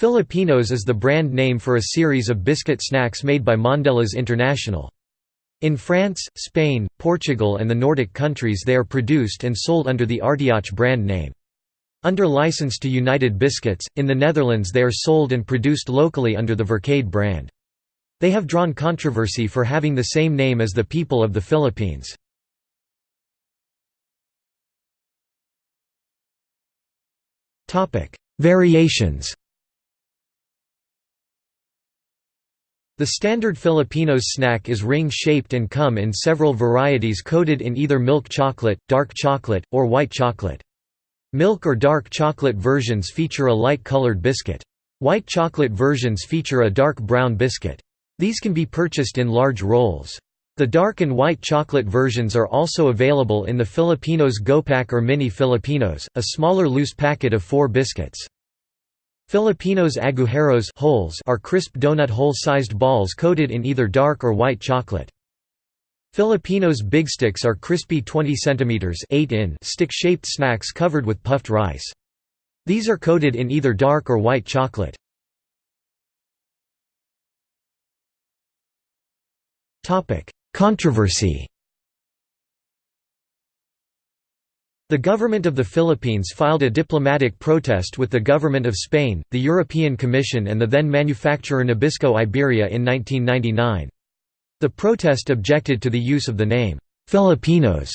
Filipinos is the brand name for a series of biscuit snacks made by Mondelez International. In France, Spain, Portugal and the Nordic countries they are produced and sold under the Artiach brand name. Under license to United Biscuits, in the Netherlands they are sold and produced locally under the Verkade brand. They have drawn controversy for having the same name as the people of the Philippines. Variations The standard Filipinos snack is ring-shaped and come in several varieties coated in either milk chocolate, dark chocolate, or white chocolate. Milk or dark chocolate versions feature a light-colored biscuit. White chocolate versions feature a dark brown biscuit. These can be purchased in large rolls. The dark and white chocolate versions are also available in the Filipinos Gopak or Mini Filipinos, a smaller loose packet of four biscuits. Filipinos agujeros holes are crisp donut hole-sized balls coated in either dark or white chocolate. Filipinos big sticks are crispy 20 cm 8 in stick-shaped snacks covered with puffed rice. These are coated in either dark or white chocolate. Controversy The government of the Philippines filed a diplomatic protest with the government of Spain, the European Commission and the then manufacturer Nabisco Iberia in 1999. The protest objected to the use of the name, "'Filipinos'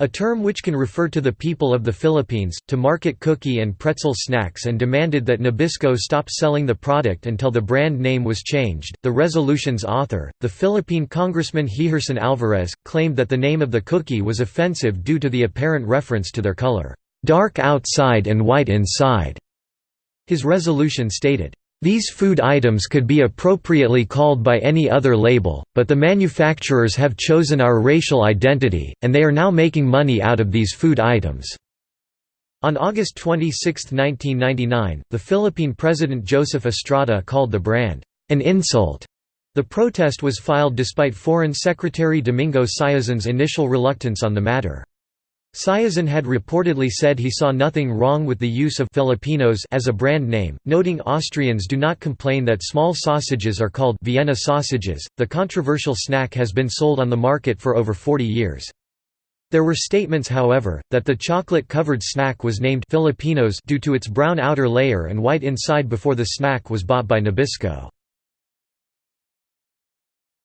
a term which can refer to the people of the Philippines, to market cookie and pretzel snacks and demanded that Nabisco stop selling the product until the brand name was changed. The resolution's author, the Philippine Congressman Heherson Alvarez, claimed that the name of the cookie was offensive due to the apparent reference to their color, dark outside and white inside. His resolution stated, these food items could be appropriately called by any other label, but the manufacturers have chosen our racial identity, and they are now making money out of these food items." On August 26, 1999, the Philippine President Joseph Estrada called the brand, "...an insult." The protest was filed despite Foreign Secretary Domingo Siazon's initial reluctance on the matter. Siazon had reportedly said he saw nothing wrong with the use of Filipinos as a brand name, noting Austrians do not complain that small sausages are called Vienna sausages. The controversial snack has been sold on the market for over 40 years. There were statements however, that the chocolate-covered snack was named Filipinos due to its brown outer layer and white inside before the snack was bought by Nabisco.